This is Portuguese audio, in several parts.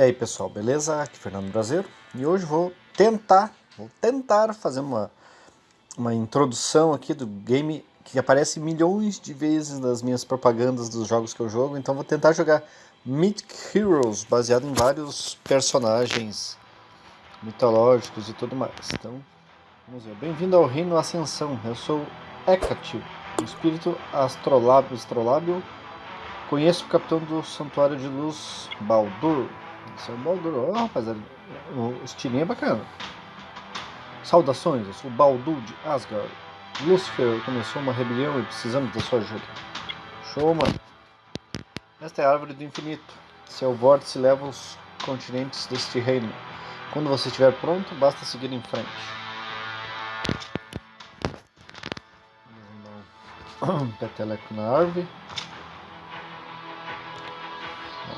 E aí pessoal, beleza? Aqui é Fernando Brasileiro e hoje vou tentar, vou tentar fazer uma, uma introdução aqui do game que aparece milhões de vezes nas minhas propagandas dos jogos que eu jogo, então vou tentar jogar Mythic Heroes, baseado em vários personagens mitológicos e tudo mais. Então, vamos ver. Bem-vindo ao Reino Ascensão, eu sou Hecate, um espírito astrolábio, astrolábio Conheço o capitão do Santuário de Luz, Baldur. Esse é o Baldur. Ó, oh, rapaziada, o estilinho é bacana. Saudações, eu sou o Baldur de Asgard. Lúcifer começou uma rebelião e precisamos da sua ajuda. Show, mano. Esta é a árvore do infinito. Seu vórtice leva os continentes deste reino. Quando você estiver pronto, basta seguir em frente. Peteleco na árvore.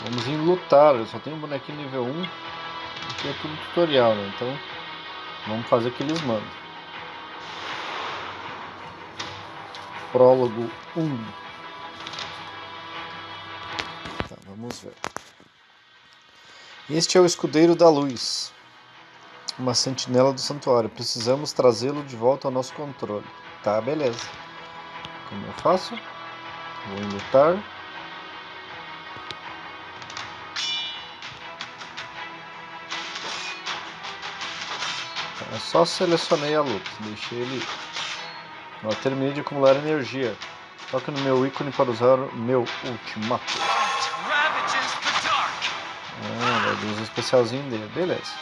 Vamos em lutar, eu só tenho um bonequinho nível 1, aqui é tudo tutorial, né? Então vamos fazer o que eles mandam. Prólogo 1. Tá, vamos ver. Este é o escudeiro da luz, uma sentinela do santuário. Precisamos trazê-lo de volta ao nosso controle. Tá, beleza. Como eu faço? Vou lutar. É só selecionei a luta, deixei ele... Eu terminei de acumular energia. Toque no meu ícone para usar o meu ultimato. Ah, vai o especialzinho dele, beleza.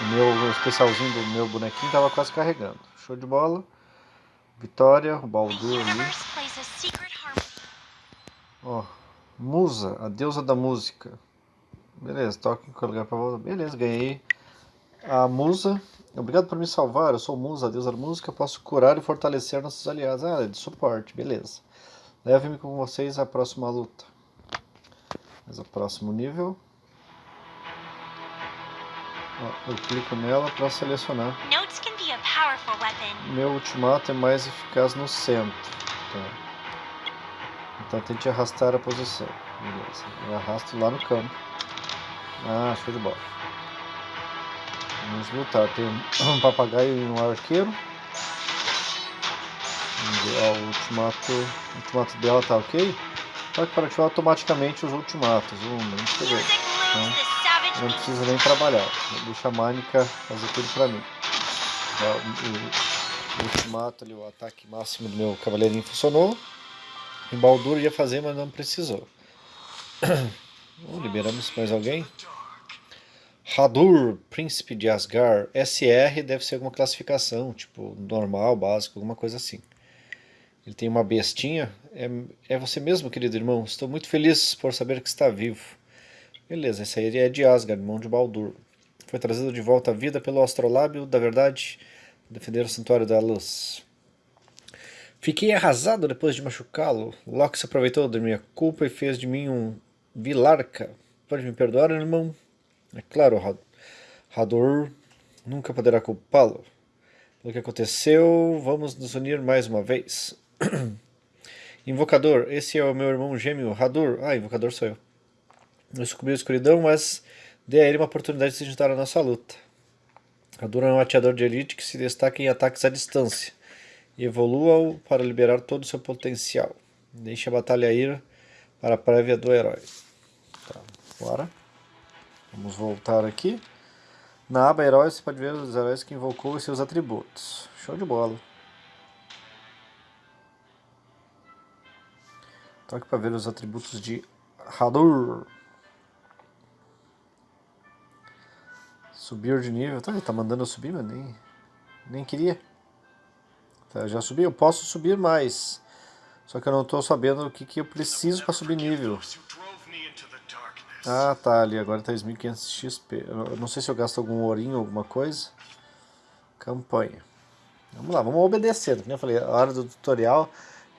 O meu especialzinho do meu bonequinho estava quase carregando. Show de bola. Vitória, o Baldur ali. Ó, oh, Musa, a deusa da música. Beleza, toque em lugar para voltar. Beleza, ganhei a musa, obrigado por me salvar, eu sou musa, deusa da música, posso curar e fortalecer nossos aliados. Ah, é de suporte, beleza. Leve-me com vocês à próxima luta. Mas o próximo nível. Ó, eu clico nela para selecionar. Meu ultimato é mais eficaz no centro. Tá. Então tente arrastar a posição. Beleza. Eu arrasto lá no campo. Ah, show de bola. Vamos lutar. Tem um papagaio e um arqueiro. Ó, o ultimato, o ultimato dela tá ok. Pode para ativar automaticamente os ultimatos. Muito bem. Então, não precisa nem trabalhar. Deixa a Manica fazer tudo para mim. O, o, o, ultimato ali, o ataque máximo do meu cavaleirinho funcionou. O Baldur ia fazer, mas não precisou. liberamos mais alguém? Hadur, príncipe de Asgard, SR deve ser alguma classificação, tipo normal, básico, alguma coisa assim. Ele tem uma bestinha. É, é você mesmo, querido irmão? Estou muito feliz por saber que está vivo. Beleza, esse aí é de Asgard, irmão de Baldur. Foi trazido de volta à vida pelo astrolábio da verdade, defender o santuário da luz. Fiquei arrasado depois de machucá-lo. Loki se aproveitou da minha culpa e fez de mim um vilarca. Pode me perdoar, irmão? É claro, Hador nunca poderá culpá-lo. Pelo que aconteceu, vamos nos unir mais uma vez. Invocador, esse é o meu irmão gêmeo, Hador. Ah, Invocador sou eu. Eu descobri a escuridão, mas dei a ele uma oportunidade de se juntar à nossa luta. Hador é um ateador de elite que se destaca em ataques à distância. Evolua-o para liberar todo o seu potencial. Deixe a batalha ir para a prévia do herói. Tá, bora. Vamos voltar aqui. Na aba Heróis você pode ver os heróis que invocou e seus atributos. Show de bola. Toque para ver os atributos de Hadur. Subir de nível. Tá, ele tá mandando eu subir, mas nem, nem queria. Tá, já subi. Eu posso subir mais. Só que eu não estou sabendo o que, que eu preciso para subir nível. Ah, tá ali, agora tá 1500 XP. Eu não sei se eu gasto algum ourinho, alguma coisa. Campanha. Vamos lá, vamos obedecer. Como eu falei, a hora do tutorial,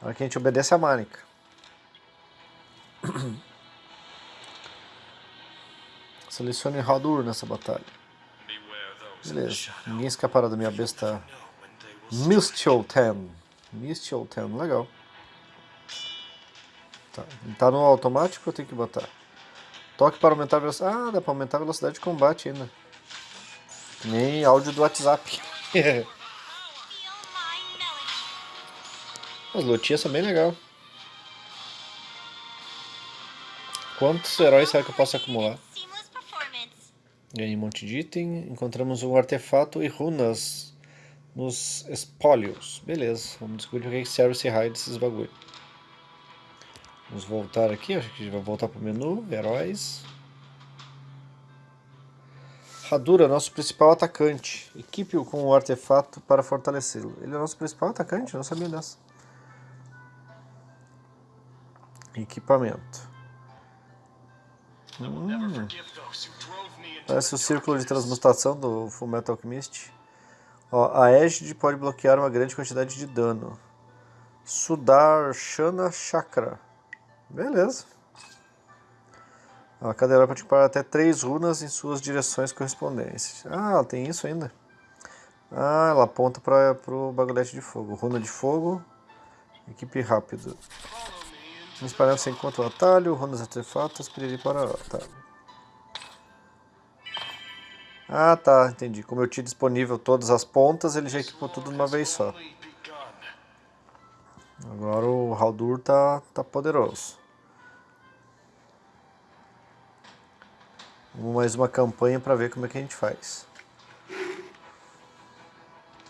a hora que a gente obedece a Manica. Selecione Hadur nessa batalha. Beleza, ninguém escapará da minha besta Mistelten. Mistelten, legal. Tá, tá no automático eu tenho que botar? Toque para aumentar a velocidade. Ah, dá para aumentar a velocidade de combate ainda. Que nem áudio do WhatsApp. As lutinhas são bem legal. Quantos heróis será que eu posso acumular? Ganhei um monte de item. Encontramos um artefato e runas nos espólios. Beleza, vamos descobrir o que serve esse raio desses bagulho. Vamos voltar aqui, acho que a gente vai voltar para o menu, heróis. Hadura, nosso principal atacante. Equipe-o com o artefato para fortalecê-lo. Ele é nosso principal atacante? Não sabia dessa. Equipamento. Hum. Parece o círculo de transmutação do Fullmetal Alchemist. Ó, a Égide pode bloquear uma grande quantidade de dano. Sudarshana Chakra. Beleza. A herói pode equipar até três runas em suas direções correspondentes. Ah, tem isso ainda. Ah, ela aponta para o bagulhete de fogo. Runa de fogo. Equipe rápido. Nos paramos você encontra o atalho, runas artefatos, piriri para... Tá. Ah, tá, entendi. Como eu tinha disponível todas as pontas, ele já equipou tudo de uma vez só. Agora o Haldur tá, tá poderoso. Vamos mais uma campanha para ver como é que a gente faz.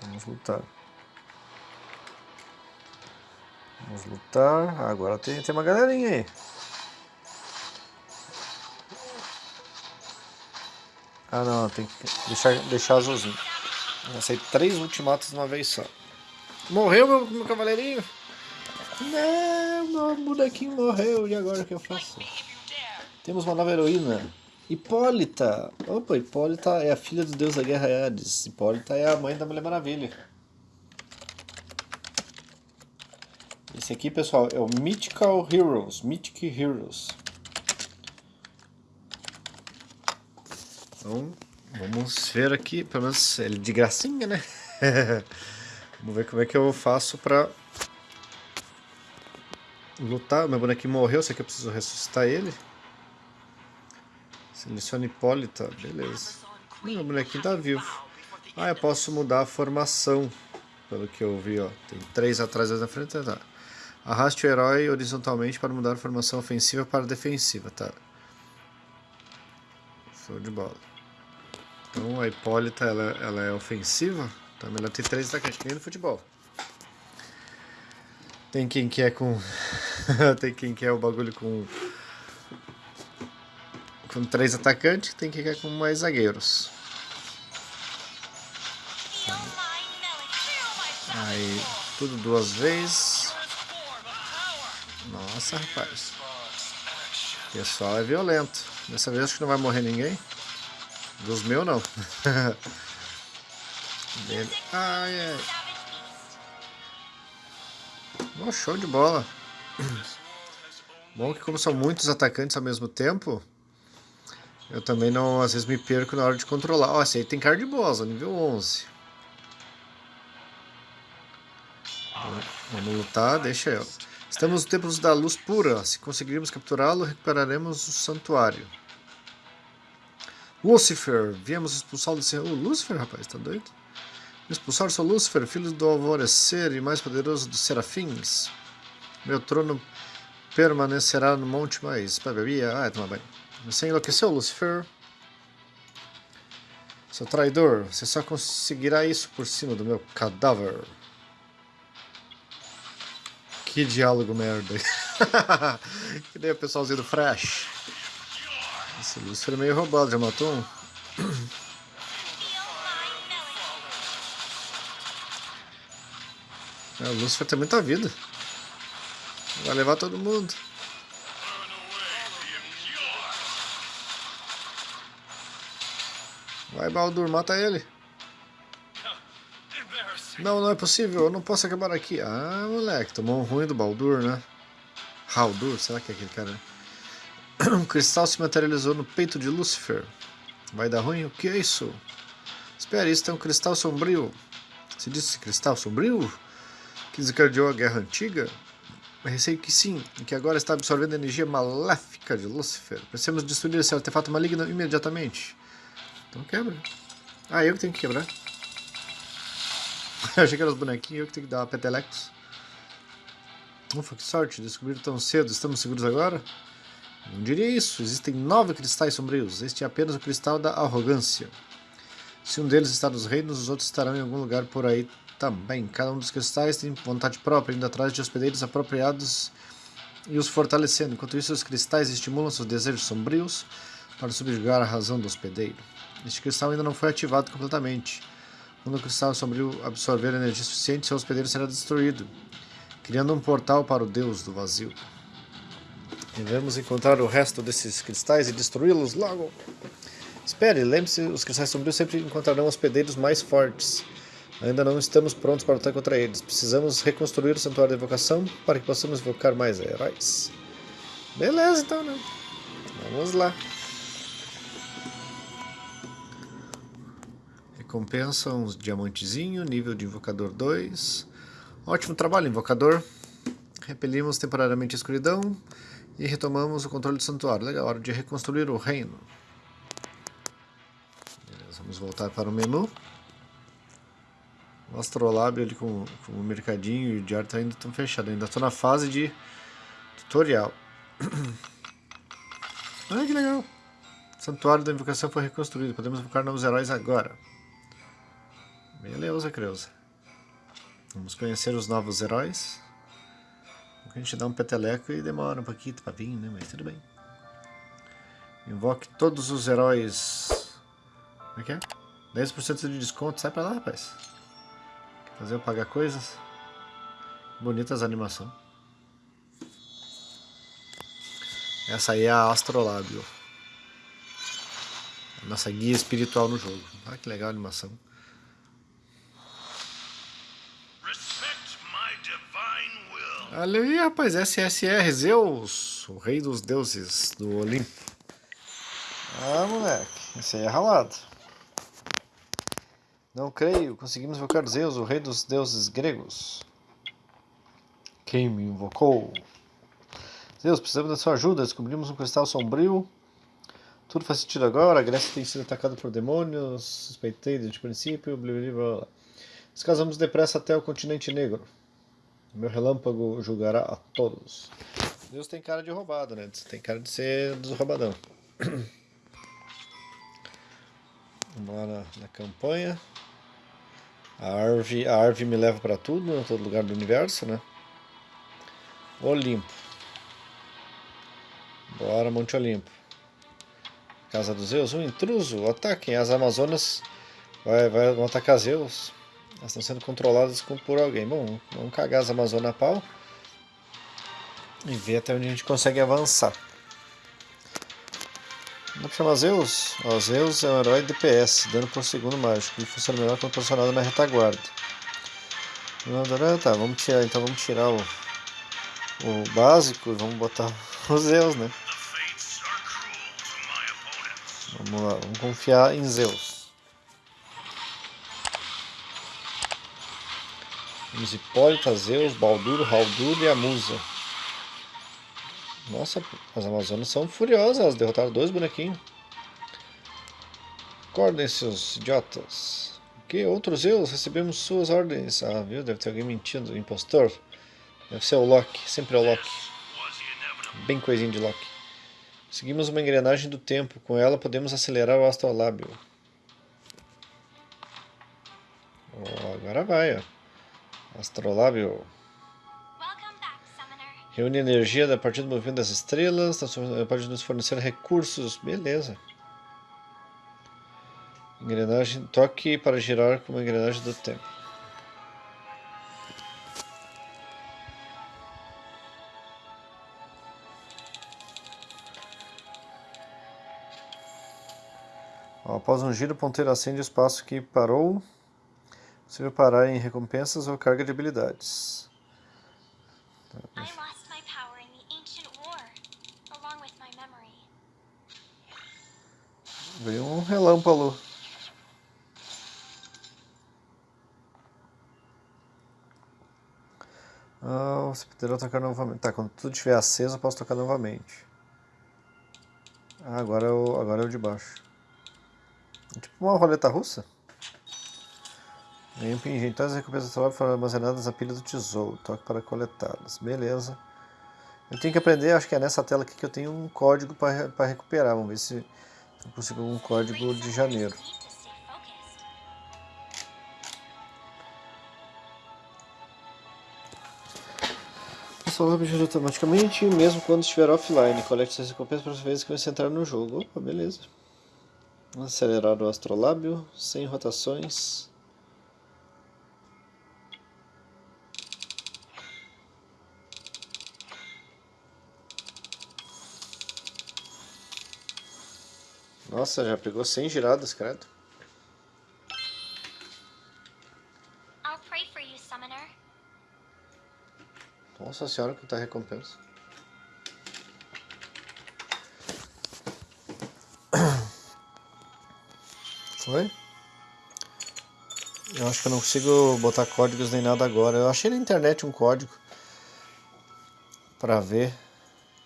Vamos lutar. Vamos lutar. Agora tem, tem uma galerinha aí. Ah não, tem que deixar, deixar azulzinho. Sair três ultimatos de uma vez só. Morreu meu, meu cavaleirinho? Não, meu bonequinho morreu. E agora o que eu faço? Temos uma nova heroína. Hipólita. Opa, Hipólita é a filha do deus da guerra Hades. Hipólita é a mãe da Mulher Maravilha. Esse aqui, pessoal, é o Mythical Heroes. Mythic Heroes. Então, vamos ver aqui, pelo menos ele de gracinha, né? vamos ver como é que eu faço pra lutar. Meu bonequinho morreu, será que eu preciso ressuscitar ele? Selecione Hipólita, beleza. Meu bonequinho tá vivo. Ah, eu posso mudar a formação, pelo que eu vi, ó. Tem três atrás e na frente, tá. Arraste o herói horizontalmente para mudar a formação ofensiva para defensiva, tá. Show de bola. Então a Hipólita ela, ela é ofensiva, então ela tem três atacantes, nem no futebol. Tem quem quer com. tem quem quer o bagulho com. Com três atacantes, tem quem quer com mais zagueiros. Aí, tudo duas vezes. Nossa, rapaz. O pessoal é violento. Dessa vez acho que não vai morrer ninguém. Dos meus não. Ai, ai. Oh, show de bola. Bom que como são muitos atacantes ao mesmo tempo, eu também não, às vezes me perco na hora de controlar. Ó, oh, esse aí tem cara de boss, nível 11. Vamos lutar, deixa eu. Estamos no templo da luz pura. Se conseguirmos capturá-lo, recuperaremos o santuário. Lúcifer, viemos expulsá-lo desse... Oh, Lúcifer, rapaz, tá doido? Expulsar sou Lúcifer, filho do alvorecer e mais poderoso dos serafins. Meu trono permanecerá no monte mais... Bebia? Ah, toma banho. Você enlouqueceu, Lúcifer? Seu traidor, você só conseguirá isso por cima do meu cadáver. Que diálogo merda. que nem o pessoalzinho do Fresh. Esse Lúcifer é meio roubado, já matou um? É, o Lúcifer tem muita vida. Vai levar todo mundo. Vai, Baldur, mata ele. Não, não é possível, eu não posso acabar aqui. Ah, moleque, tomou um ruim do Baldur, né? Haldur, será que é aquele cara? Um cristal se materializou no peito de Lúcifer. Vai dar ruim? O que é isso? Espera, isso é um cristal sombrio. Se disse cristal sombrio? Que desencadeou a guerra antiga? Receio que sim, e que agora está absorvendo a energia maléfica de Lúcifer. Precisamos destruir esse artefato maligno imediatamente. Então quebra. Ah, eu que tenho que quebrar. eu achei que eram os bonequinhos, eu que tenho que dar uma petelecos. Ufa, que sorte, descobriram tão cedo. Estamos seguros agora? Não diria isso. Existem nove cristais sombrios. Este é apenas o cristal da arrogância. Se um deles está nos reinos, os outros estarão em algum lugar por aí também. Cada um dos cristais tem vontade própria, indo atrás de hospedeiros apropriados e os fortalecendo. Enquanto isso, os cristais estimulam seus desejos sombrios para subjugar a razão do hospedeiro. Este cristal ainda não foi ativado completamente. Quando o cristal sombrio absorver energia suficiente, seu hospedeiro será destruído, criando um portal para o deus do vazio. Devemos encontrar o resto desses cristais e destruí-los logo. Espere, lembre-se, os cristais sombrios sempre encontrarão hospedeiros mais fortes. Ainda não estamos prontos para lutar contra eles. Precisamos reconstruir o Santuário da Invocação para que possamos invocar mais heróis. Beleza, então, né? Vamos lá. Recompensa uns diamantezinho, nível de Invocador 2. Ótimo trabalho, Invocador. Repelimos temporariamente a escuridão e retomamos o controle do santuário. Legal, hora de reconstruir o reino. Beleza, vamos voltar para o menu. O Astrolábio ali com, com o mercadinho e o diário tá ainda estão fechados. Ainda estou na fase de tutorial. Olha que legal. O santuário da invocação foi reconstruído. Podemos invocar novos heróis agora. Beleza, Creuza. Vamos conhecer os novos heróis. A gente dá um peteleco e demora um pouquinho para vir, né? Mas tudo bem. Invoque todos os heróis. Como é que é? 10% de desconto. Sai pra lá, rapaz. Fazer eu pagar coisas. Bonitas animação. Essa aí é a Astrolábio. A nossa guia espiritual no jogo. Olha que legal a animação. Olha aí, rapaz, SSR Zeus, o rei dos deuses do Olimpo. Ah, moleque, esse aí é ralado. Não creio, conseguimos invocar Zeus, o rei dos deuses gregos. Quem me invocou? Zeus, precisamos da sua ajuda. Descobrimos um cristal sombrio. Tudo faz sentido agora. A Grécia tem sido atacada por demônios. Suspeitei desde o princípio. Blá, blá, depressa até o continente negro. Meu relâmpago julgará a todos. Deus tem cara de roubado, né? Tem cara de ser dos roubadão. Vamos lá na, na campanha. A árvore, a árvore me leva para tudo, em todo lugar do universo, né? Olimpo. Bora, Monte Olimpo. Casa dos Zeus, um intruso, ataquem. As Amazonas vai, vai, vão atacar Zeus. Elas estão sendo controladas por alguém. Bom, vamos cagar as Amazonas a pau. E ver até onde a gente consegue avançar. Vamos chamar Zeus? Ó, Zeus é um herói DPS, dano por segundo mágico. Ele funciona melhor quando posicionado na retaguarda. Tá, vamos tirar, então vamos tirar o, o básico e vamos botar o Zeus, né? Vamos lá, vamos confiar em Zeus. Temos Hipólita, Zeus, Baldur, Haldur e a Musa. Nossa, as Amazonas são furiosas, elas derrotaram dois bonequinhos. Acordem, seus idiotas. Que outros Zeus? Recebemos suas ordens. Ah, viu? Deve ter alguém mentindo. Impostor. Deve ser o Loki. Sempre é o Loki. Bem coisinho de Loki. Seguimos uma engrenagem do tempo. Com ela podemos acelerar o astrolábio. Oh, agora vai, ó. Astrolábio. Reúne energia a partir do movimento das estrelas, pode nos fornecer recursos. Beleza. Engrenagem, toque para girar como engrenagem do tempo. Após um giro, o ponteiro acende o espaço que parou. Vai parar em recompensas ou carga de habilidades. Tá, Veio um relâmpago. Ah, você poderá tocar novamente. Tá, quando tudo estiver aceso eu posso tocar novamente. Ah, agora é o, agora é o de baixo. É tipo uma roleta russa. Ganhei um pingente. Todas as recompensas do trabalho foram armazenadas na pilha do tesouro. Toque para coletá-las. Beleza. Eu tenho que aprender, acho que é nessa tela aqui que eu tenho um código para recuperar. Vamos ver se eu consigo um código de janeiro. salvar o objeto automaticamente, mesmo quando estiver offline. Colete suas recompensas para as vezes que você entrar no jogo. Opa, beleza. Acelerar o astrolábio, sem rotações. Nossa, já pegou 100 giradas, credo. Nossa senhora, que tá recompensa. Foi? Eu acho que eu não consigo botar códigos nem nada agora. Eu achei na internet um código para ver.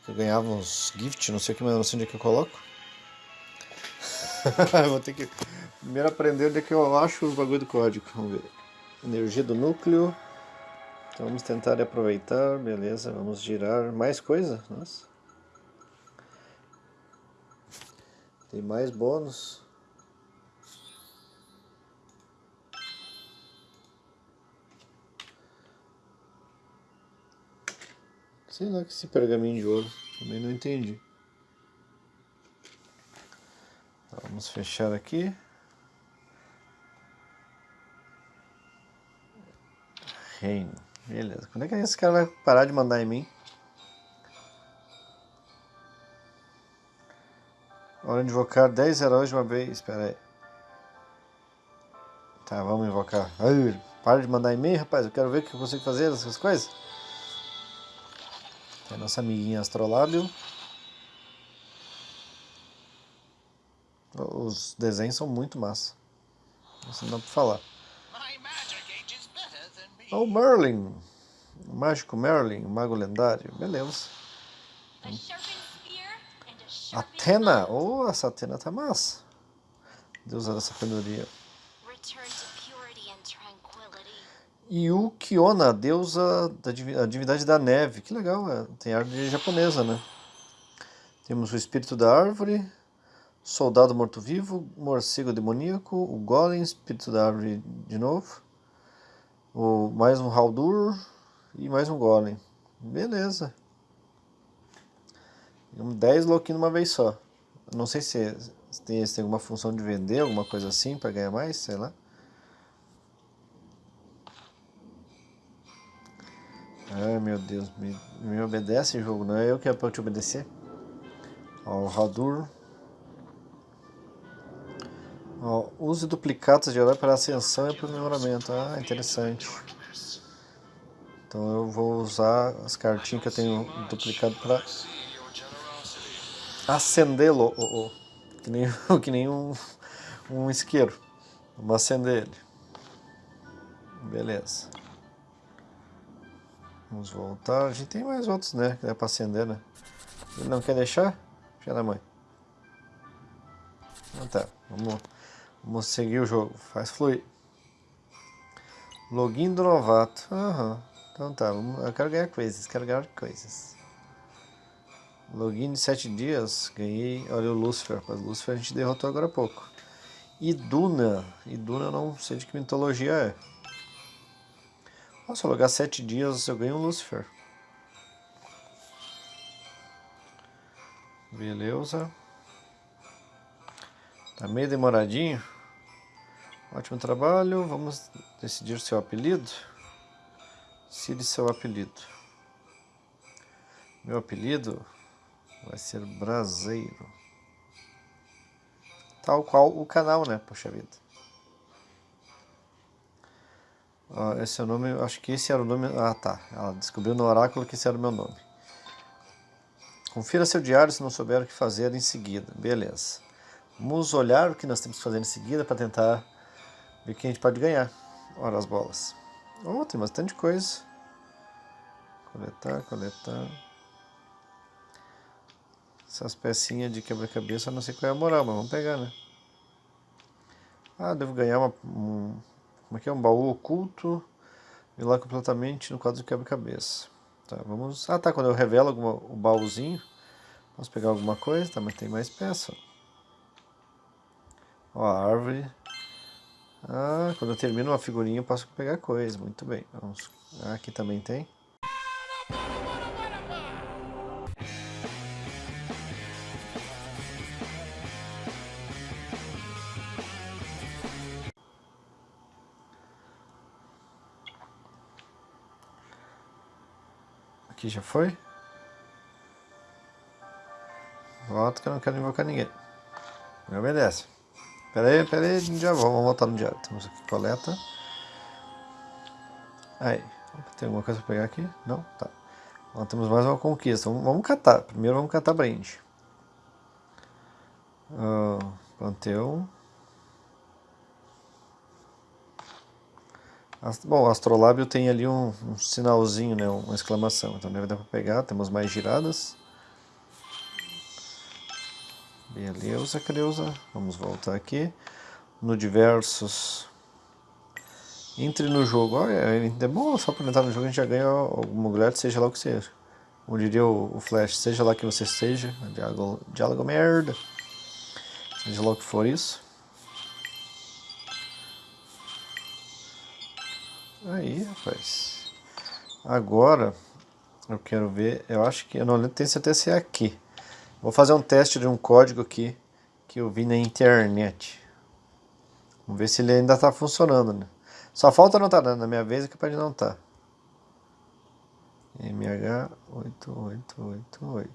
Eu ganhava uns gift, não sei o que, mas não sei onde é que eu coloco. Vou ter que primeiro aprender onde é que eu acho o bagulho do código. Vamos ver. Energia do núcleo. Então vamos tentar aproveitar, beleza, vamos girar mais coisa, nossa. Tem mais bônus. Sei lá que esse pergaminho de ouro, também não entendi. Vamos fechar aqui. Reino. Beleza. Quando é que esse cara vai parar de mandar em mim? Hora de invocar 10 heróis de uma vez. Espera aí. Tá, vamos invocar. Ai, para de mandar em mim, rapaz. Eu quero ver o que eu consigo fazer essas coisas. Nossa amiguinha Astrolábio. Os desenhos são muito massa. Isso não dá pra falar. Oh, Merlin. O mágico Merlin, o mago lendário. Beleza. Atena. Oh, essa Atena tá massa. Deusa da sabedoria. E o Kiona, deusa da divindade da neve. Que legal, é. tem árvore japonesa, né? Temos o espírito da árvore, soldado morto-vivo, morcego demoníaco, o golem, espírito da árvore de novo, o, mais um Haldur e mais um Golem. Beleza. 10 louquinhos uma vez só. Não sei se, se, tem, se tem alguma função de vender, alguma coisa assim para ganhar mais, sei lá. Ai meu Deus, me, me obedece jogo, não é eu que é para te obedecer. Ó, o Haldur. Ó, use duplicados de herói para ascensão e aprimoramento. Ah, interessante. Então eu vou usar as cartinhas que eu tenho duplicado para acendê-lo. Oh, oh, que nem, que nem um, um isqueiro. Vamos acender ele. Beleza. Vamos voltar. A gente tem mais outros, né? Que dá para acender, né? Ele não quer deixar? Filha da mãe. Então tá. Vamos Vamos seguir o jogo. Faz fluir. Login do novato. Aham. Então tá, eu quero ganhar coisas, quero ganhar coisas. Login de 7 dias, ganhei, olha o Lucifer, mas Lucifer a gente derrotou agora há pouco. Iduna, Iduna eu não sei de que mitologia é. Nossa, logar 7 dias eu ganho um Lucifer. Beleza. Tá meio demoradinho. Ótimo trabalho. Vamos decidir seu apelido. Cire seu apelido. Meu apelido vai ser Braseiro. Tal qual o canal, né? Poxa vida. esse é o nome, acho que esse era o nome. Ah, tá. Ela descobriu no oráculo que esse era o meu nome. Confira seu diário se não souber o que fazer em seguida. Beleza. Vamos olhar o que nós temos que fazer em seguida para tentar o que a gente pode ganhar. Ora as bolas. Oh, tem bastante coisa. Coletar, coletar. Essas pecinhas de quebra-cabeça, não sei qual é a moral, mas vamos pegar, né? Ah, devo ganhar uma, um... Como é que é? Um baú oculto. E lá completamente no quadro de quebra-cabeça. Tá, vamos... Ah, tá, quando eu revelo alguma, o baúzinho, vamos pegar alguma coisa, tá, tem mais peça. Ó, a árvore. Ah, quando eu termino uma figurinha eu posso pegar coisa, muito bem. Vamos... Ah, aqui também tem. Aqui já foi? Volta que eu não quero invocar ninguém. Me obedece. Pera aí, pera aí, já. Vamos voltar no diário. Temos aqui coleta. Aí. Tem alguma coisa pra pegar aqui? Não? Tá. Então, temos mais uma conquista. Vamos, vamos catar. Primeiro vamos catar brinde. Uh, Panteão. Bom, o astrolábio tem ali um, um, sinalzinho, né, uma exclamação, então deve dar para pegar, temos mais giradas. Beleza, Creuza, vamos voltar aqui. No diversos, entre no jogo, olha, é bom só para entrar no jogo a gente já ganha alguma mulher, seja lá o que seja. Como diria o, Flash, seja lá que você seja, diálogo, diálogo merda, seja lá o que for isso. Aí, rapaz. Agora, eu quero ver, eu acho que, eu não tenho certeza se é aqui. Vou fazer um teste de um código aqui, que eu vi na internet. Vamos ver se ele ainda está funcionando, né? Só falta não estar, tá, na minha vez é capaz de não estar. Tá. MH8888.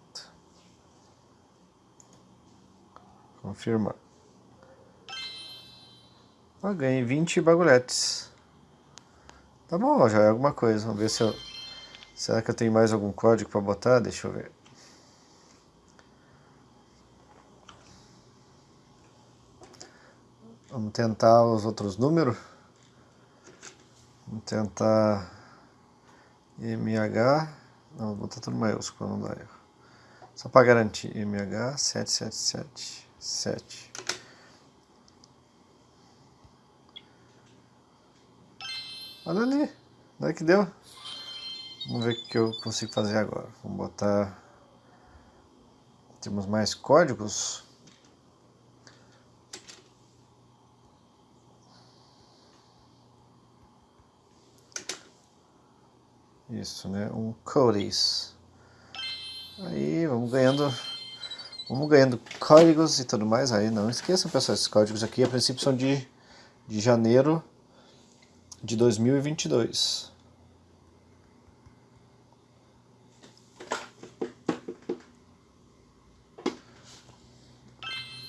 Confirmar. Ah, ganhei 20 bagulhetes. Tá bom, já é alguma coisa. Vamos ver se eu... Será que eu tenho mais algum código para botar? Deixa eu ver. Vamos tentar os outros números. Vamos tentar MH. Não, vou botar tudo maiúsculo, não dá erro. Só para garantir. MH 7777. Olha ali. Olha que deu. Vamos ver o que eu consigo fazer agora. Vamos botar... Temos mais códigos. Isso, né? Um codes. Aí, vamos ganhando... Vamos ganhando códigos e tudo mais. Aí, não esqueçam, pessoal, esses códigos aqui, a princípio, são de, de janeiro de 2022.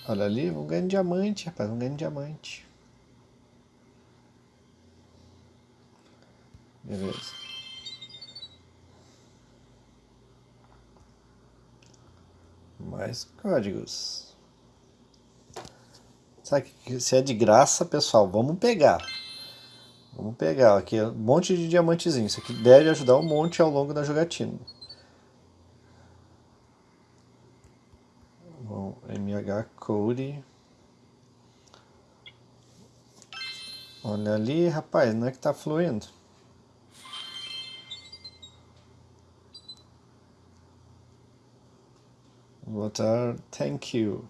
Olha ali, vamos ganhar diamante, rapaz, vamos ganhar diamante. Beleza. Mais códigos. Sabe que se é de graça, pessoal, vamos pegar. Vamos pegar aqui um monte de diamantezinho. Isso aqui deve ajudar um monte ao longo da jogatina. Bom, MH Code. Olha ali, rapaz, não é que tá fluindo. Vou botar thank you.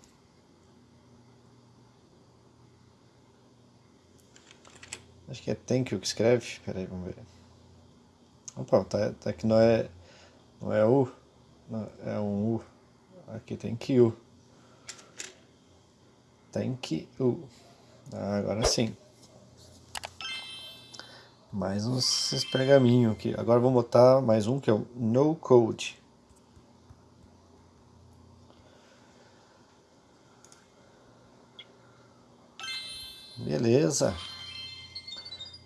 Acho que é thank you que escreve. Pera aí, vamos ver. Opa, tá, tá aqui não é, não é U, não, é um U. Aqui tem Q. Thank you. Ah, agora sim. Mais uns pergaminhos aqui. Agora vamos botar mais um que é o No Code. Beleza.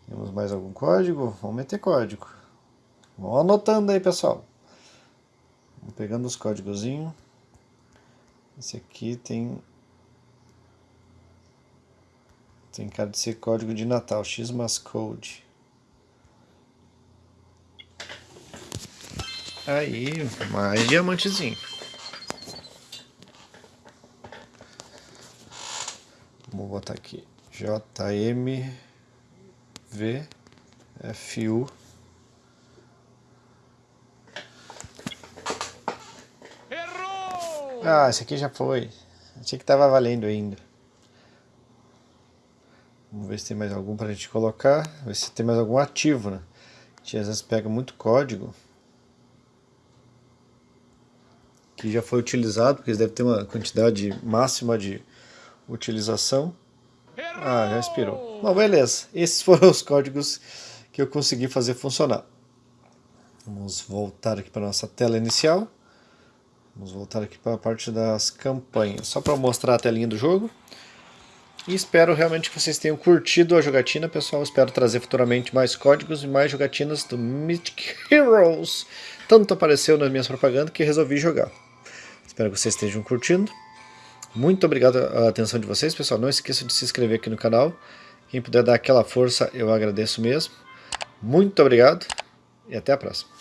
Temos mais algum código? Vamos meter código. Vamos anotando aí, pessoal. Vamos pegando os códigozinhos. Esse aqui tem... Tem cara de ser código de Natal, Xmas Code. Aí, mais diamantezinho. Vou botar aqui JMVFU. Errou! Ah, esse aqui já foi. Achei que tava valendo ainda. Vamos ver se tem mais algum para a gente colocar. Ver se tem mais algum ativo, né? A gente às vezes pega muito código. Que já foi utilizado, porque devem ter uma quantidade máxima de utilização. Ah, já expirou. Bom, beleza. Esses foram os códigos que eu consegui fazer funcionar. Vamos voltar aqui para a nossa tela inicial. Vamos voltar aqui para a parte das campanhas. Só para mostrar a telinha do jogo. E espero realmente que vocês tenham curtido a jogatina, pessoal. Espero trazer futuramente mais códigos e mais jogatinas do Mythic Heroes. Tanto apareceu nas minhas propagandas que resolvi jogar. Espero que vocês estejam curtindo. Muito obrigado a atenção de vocês, pessoal. Não esqueça de se inscrever aqui no canal. Quem puder dar aquela força, eu agradeço mesmo. Muito obrigado e até a próxima.